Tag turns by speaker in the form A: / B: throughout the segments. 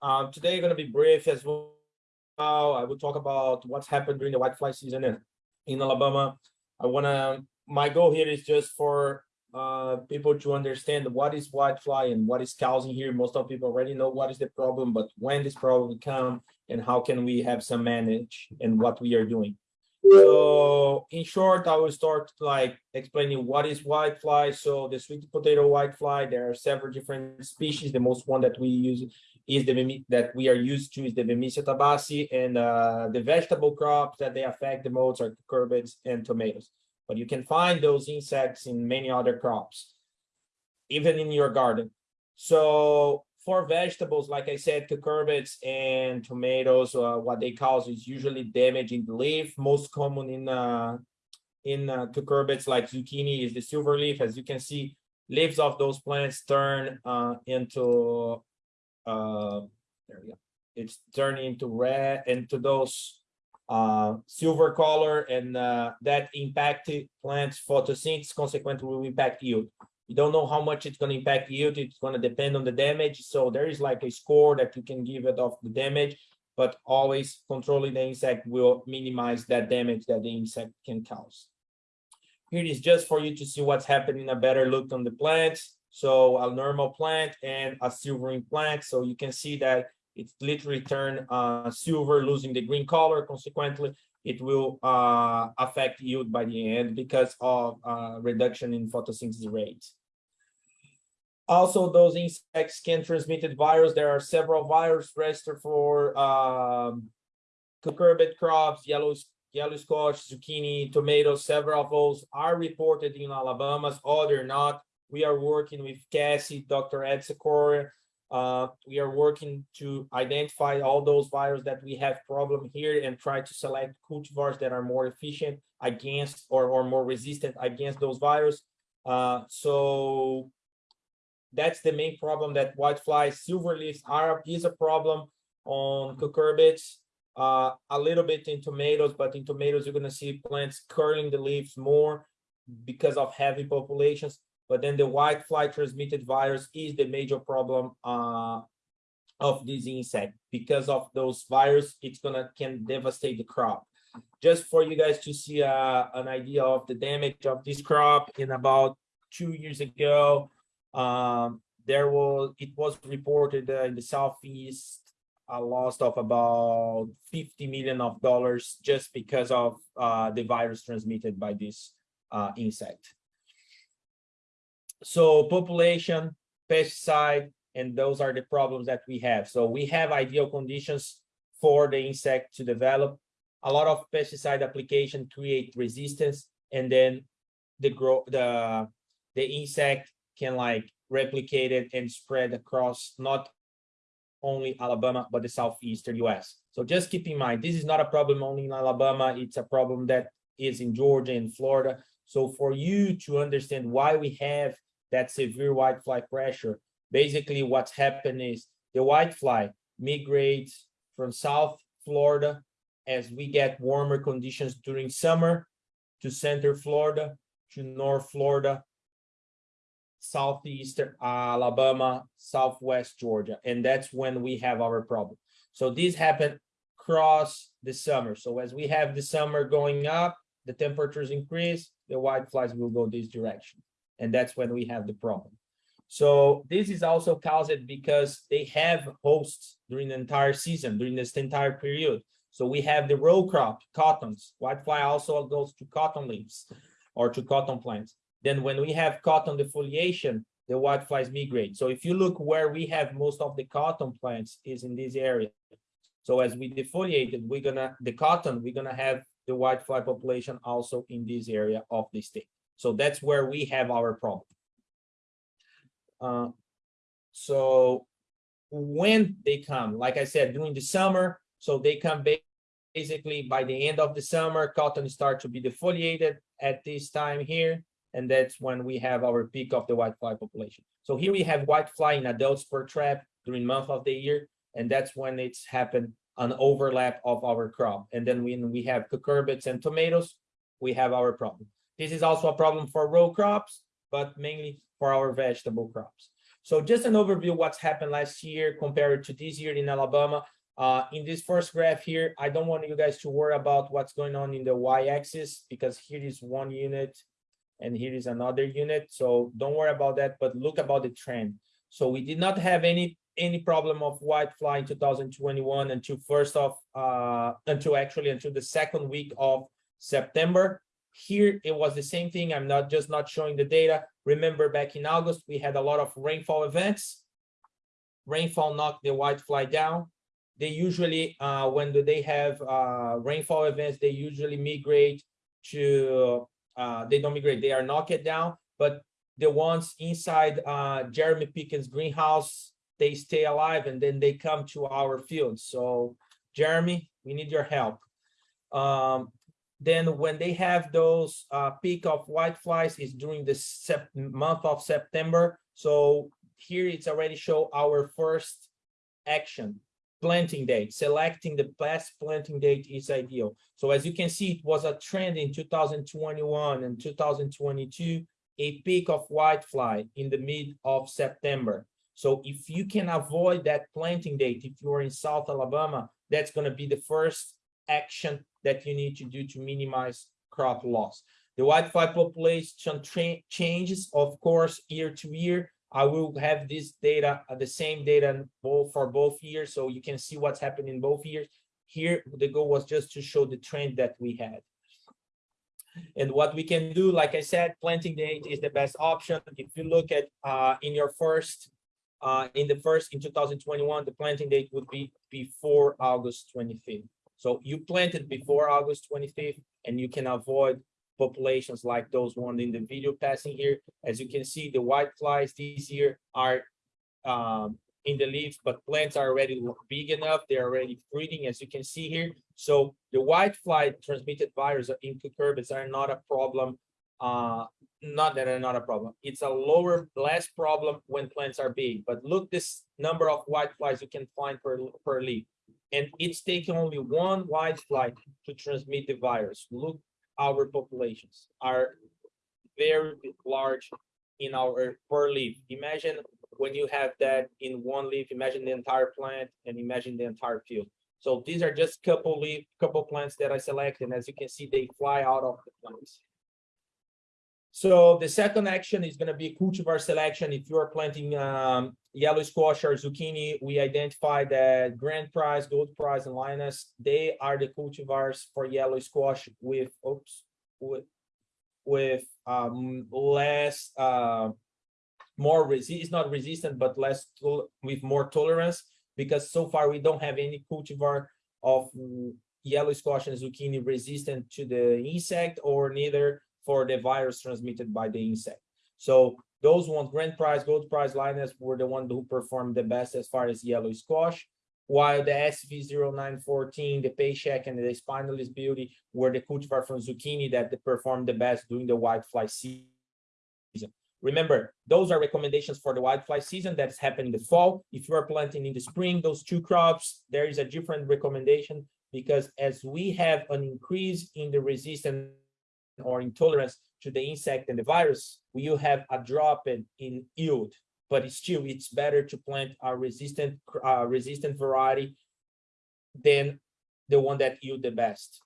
A: Um, today going to be brief as well. I will talk about what's happened during the whitefly season in, in Alabama. I want to, my goal here is just for uh, people to understand what is whitefly and what is causing here. Most of people already know what is the problem, but when this problem come and how can we have some manage and what we are doing. So in short, I will start like explaining what is whitefly. So the sweet potato whitefly, there are several different species. The most one that we use is the that we are used to is the Bemisia tabaci, and uh, the vegetable crops that they affect the most are cucurbits and tomatoes. But you can find those insects in many other crops, even in your garden. So for vegetables, like I said, cucurbits and tomatoes, uh, what they cause is usually damage in the leaf. Most common in uh, in uh, cucurbits like zucchini is the silver leaf. As you can see, leaves of those plants turn uh, into uh, there we go. It's turning into red into those uh, silver color, and uh, that impacted plants photosynthesis. Consequently, will impact yield. You don't know how much it's going to impact yield. It's going to depend on the damage. So there is like a score that you can give it of the damage, but always controlling the insect will minimize that damage that the insect can cause. Here it is just for you to see what's happening, a better look on the plants. So a normal plant and a silvering plant. So you can see that it's literally turned uh, silver, losing the green color. Consequently, it will uh, affect yield by the end because of uh, reduction in photosynthesis rate. Also, those insects can transmit the virus. There are several viruses registered for um, cucurbit crops, yellow, yellow squash, zucchini, tomatoes. Several of those are reported in Alabama, other not. We are working with Cassie, Dr. Ed Secor. Uh, we are working to identify all those viruses that we have problem here and try to select cultivars that are more efficient against or, or more resistant against those viruses. Uh, so that's the main problem that whitefly silver leaves are is a problem on cucurbits uh, a little bit in tomatoes but in tomatoes you're going to see plants curling the leaves more because of heavy populations but then the whitefly transmitted virus is the major problem uh, of this insect because of those virus it's gonna can devastate the crop just for you guys to see uh, an idea of the damage of this crop in about two years ago um, there was it was reported uh, in the southeast a loss of about 50 million of dollars just because of uh, the virus transmitted by this uh, insect. So population, pesticide, and those are the problems that we have. So we have ideal conditions for the insect to develop. A lot of pesticide application create resistance, and then the grow the the insect can like replicate it and spread across not only Alabama, but the southeastern US. So just keep in mind, this is not a problem only in Alabama, it's a problem that is in Georgia and Florida. So for you to understand why we have that severe whitefly pressure, basically what's happened is the whitefly migrates from South Florida as we get warmer conditions during summer to center Florida, to North Florida, southeastern Alabama, southwest Georgia, and that's when we have our problem. So this happened across the summer. So as we have the summer going up, the temperatures increase, the whiteflies will go this direction, and that's when we have the problem. So this is also caused because they have hosts during the entire season, during this entire period. So we have the row crop, cottons. Whitefly also goes to cotton leaves or to cotton plants. Then when we have cotton defoliation, the whiteflies migrate. So if you look where we have most of the cotton plants is in this area. So as we defoliate it, we're gonna, the cotton, we're gonna have the whitefly population also in this area of the state. So that's where we have our problem. Uh, so when they come, like I said, during the summer, so they come basically by the end of the summer, cotton start to be defoliated at this time here and that's when we have our peak of the whitefly population. So here we have whitefly in adults per trap during month of the year, and that's when it's happened an overlap of our crop. And then when we have cucurbits and tomatoes, we have our problem. This is also a problem for row crops, but mainly for our vegetable crops. So just an overview what's happened last year compared to this year in Alabama. Uh, in this first graph here, I don't want you guys to worry about what's going on in the y-axis because here is one unit and here is another unit. So don't worry about that, but look about the trend. So we did not have any any problem of white fly in 2021 until first of uh until actually until the second week of September. Here it was the same thing. I'm not just not showing the data. Remember back in August, we had a lot of rainfall events. Rainfall knocked the white fly down they usually uh, when they have uh, rainfall events they usually migrate to uh, they don't migrate they are knocked down but the ones inside uh, Jeremy Pickens greenhouse they stay alive and then they come to our field so Jeremy we need your help um, then when they have those uh, peak of white flies is during the month of September so here it's already show our first action planting date, selecting the best planting date is ideal. So as you can see, it was a trend in 2021 and 2022, a peak of whitefly in the mid of September. So if you can avoid that planting date, if you're in South Alabama, that's going to be the first action that you need to do to minimize crop loss. The whitefly population changes, of course, year to year. I will have this data, uh, the same data both for both years, so you can see what's happening in both years. Here, the goal was just to show the trend that we had. And what we can do, like I said, planting date is the best option. If you look at uh, in your first, uh, in the first, in 2021, the planting date would be before August 25th. So you planted before August 25th, and you can avoid populations like those one in the video passing here. As you can see, the white flies this year are um, in the leaves, but plants are already big enough. They're already breeding, as you can see here. So the white fly transmitted virus in cucurbits are not a problem. Uh, not that are not a problem. It's a lower, less problem when plants are big. But look this number of white flies you can find per, per leaf. And it's taking only one white fly to transmit the virus. Look our populations are very large in our per leaf. Imagine when you have that in one leaf, imagine the entire plant and imagine the entire field. So these are just couple leaf, couple plants that I selected. And as you can see, they fly out of the plants. So the second action is going to be cultivar selection. If you are planting um, yellow squash or zucchini, we identify that Grand Prize, Gold Prize, and Linus, they are the cultivars for yellow squash with, oops, with, with um, less, uh, more resist, it's not resistant, but less, with more tolerance, because so far we don't have any cultivar of yellow squash and zucchini resistant to the insect or neither for the virus transmitted by the insect. So those ones, Grand Prize, Gold Prize, Linus were the ones who performed the best as far as yellow squash, while the SV0914, the Paycheck, and the Spineless Beauty were the cultivar from zucchini that performed the best during the whitefly season. Remember, those are recommendations for the whitefly season that's happening in the fall. If you are planting in the spring, those two crops, there is a different recommendation because as we have an increase in the resistance or intolerance to the insect and the virus, we will have a drop in, in yield. But still, it's better to plant a resistant uh, resistant variety than the one that yield the best.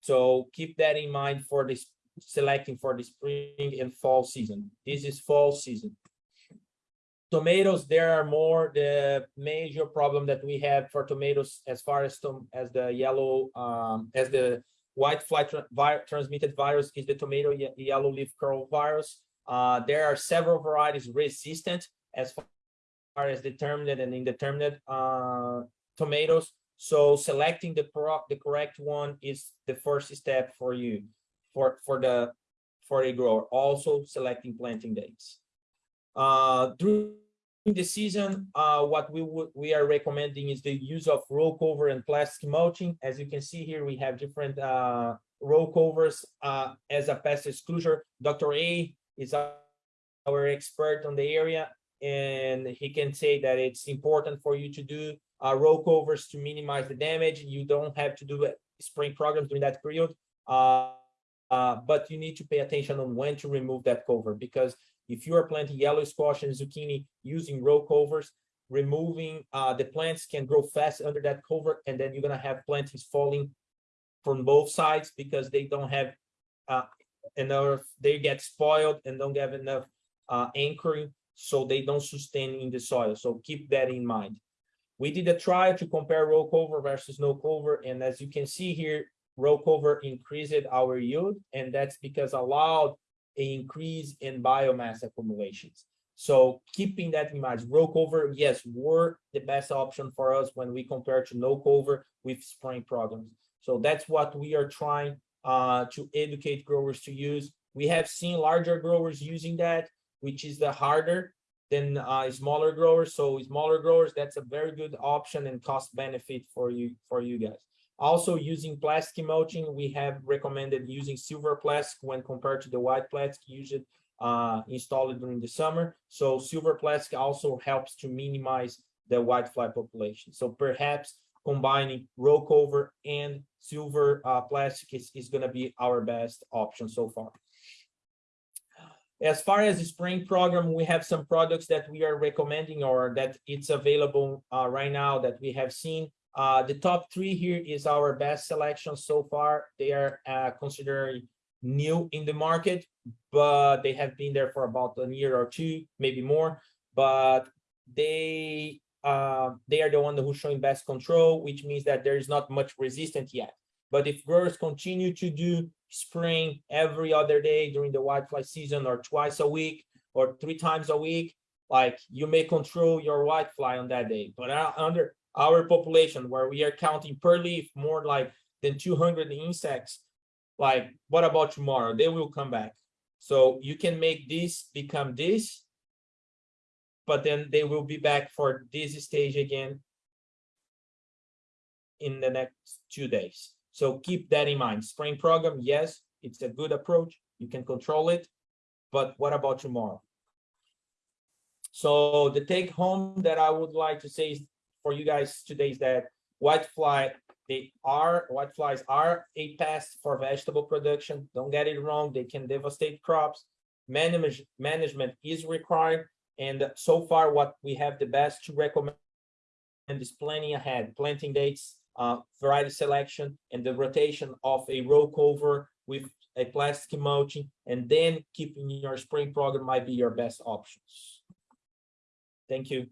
A: So keep that in mind for this selecting for the spring and fall season. This is fall season. Tomatoes, there are more the major problem that we have for tomatoes as far as as the yellow um, as the white fly tra vi transmitted virus is the tomato ye yellow leaf curl virus. Uh, there are several varieties resistant as far as determinate and indeterminate uh, tomatoes. So selecting the the correct one is the first step for you for for the for a grower. Also selecting planting dates. Uh, the season, uh, what we we are recommending is the use of row cover and plastic mulching. As you can see here, we have different uh, row covers uh, as a pest exclusion. Dr. A is our expert on the area, and he can say that it's important for you to do uh, row covers to minimize the damage. You don't have to do spring programs during that period. Uh, uh, but you need to pay attention on when to remove that cover because If you are planting yellow squash and zucchini using row covers, removing uh, the plants can grow fast under that cover, and then you're gonna have plantings falling from both sides because they don't have uh, enough, they get spoiled and don't have enough uh, anchoring, so they don't sustain in the soil. So keep that in mind. We did a trial to compare row cover versus no cover, and as you can see here, row cover increased our yield, and that's because allowed an increase in biomass accumulations. So keeping that in mind, row cover, yes, were the best option for us when we compare to no cover with spraying programs. So that's what we are trying uh, to educate growers to use. We have seen larger growers using that, which is the harder than uh, smaller growers. So smaller growers, that's a very good option and cost benefit for you for you guys. Also using plastic mulching, we have recommended using silver plastic when compared to the white plastic used uh, installed during the summer. So silver plastic also helps to minimize the whitefly population. So perhaps combining row cover and silver uh, plastic is, is going to be our best option so far. As far as the spring program, we have some products that we are recommending or that it's available uh, right now that we have seen. Uh, the top three here is our best selection so far. They are uh, considered new in the market, but they have been there for about a year or two, maybe more. But they uh, they are the one who's showing best control, which means that there is not much resistance yet. But if growers continue to do spraying every other day during the whitefly season or twice a week or three times a week, like you may control your whitefly on that day. But uh, under our population where we are counting per leaf more like than 200 insects, like what about tomorrow? They will come back. So you can make this become this but then they will be back for this stage again in the next two days. So keep that in mind. Spring program, yes, it's a good approach. You can control it, but what about tomorrow? So the take home that I would like to say for you guys today is that whitefly, they are, whiteflies are a pest for vegetable production. Don't get it wrong. They can devastate crops. Manage, management is required and so far, what we have the best to recommend is planning ahead, planting dates, uh, variety selection, and the rotation of a row cover with a plastic mulching, and then keeping your spring program might be your best options. Thank you.